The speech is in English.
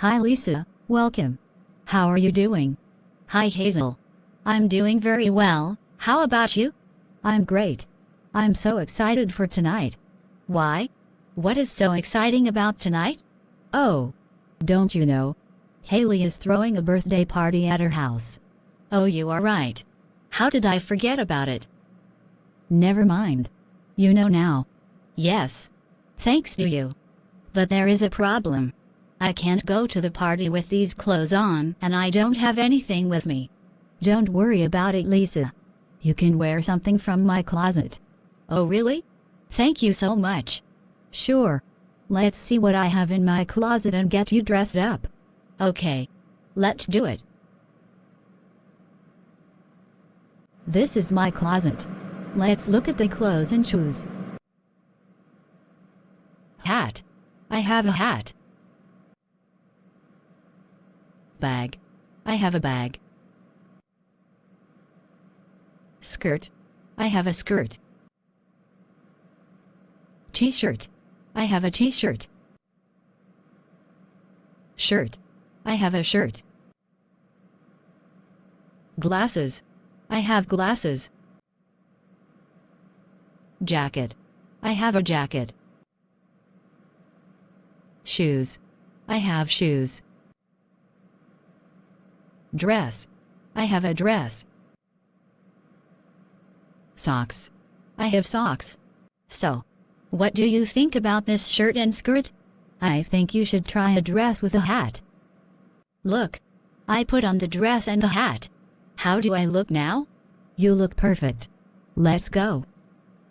Hi Lisa, welcome. How are you doing? Hi Hazel. I'm doing very well, how about you? I'm great. I'm so excited for tonight. Why? What is so exciting about tonight? Oh, don't you know? Haley is throwing a birthday party at her house. Oh, you are right. How did I forget about it? Never mind. You know now. Yes. Thanks to you. But there is a problem. I can't go to the party with these clothes on and I don't have anything with me. Don't worry about it, Lisa. You can wear something from my closet. Oh, really? Thank you so much. Sure. Let's see what I have in my closet and get you dressed up. Okay. Let's do it. This is my closet. Let's look at the clothes and choose. Hat. I have a hat. Bag. I have a bag. Skirt. I have a skirt. T-shirt. I have a t-shirt. Shirt. I have a shirt. Glasses. I have glasses. Jacket. I have a jacket. Shoes. I have shoes. Dress. I have a dress. Socks. I have socks. So, what do you think about this shirt and skirt? I think you should try a dress with a hat. Look. I put on the dress and the hat. How do I look now? You look perfect. Let's go.